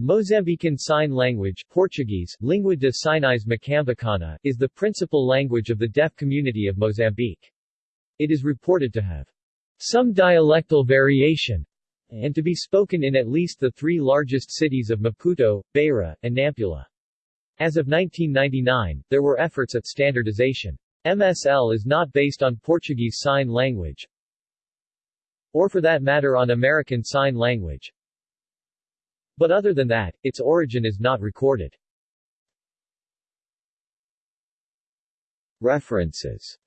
Mozambican Sign Language Portuguese, Língua de Sinais Moçambicana, is the principal language of the deaf community of Mozambique. It is reported to have some dialectal variation and to be spoken in at least the three largest cities of Maputo, Beira, and Nampula. As of 1999, there were efforts at standardization. MSL is not based on Portuguese Sign Language, or for that matter on American Sign Language. But other than that, its origin is not recorded. References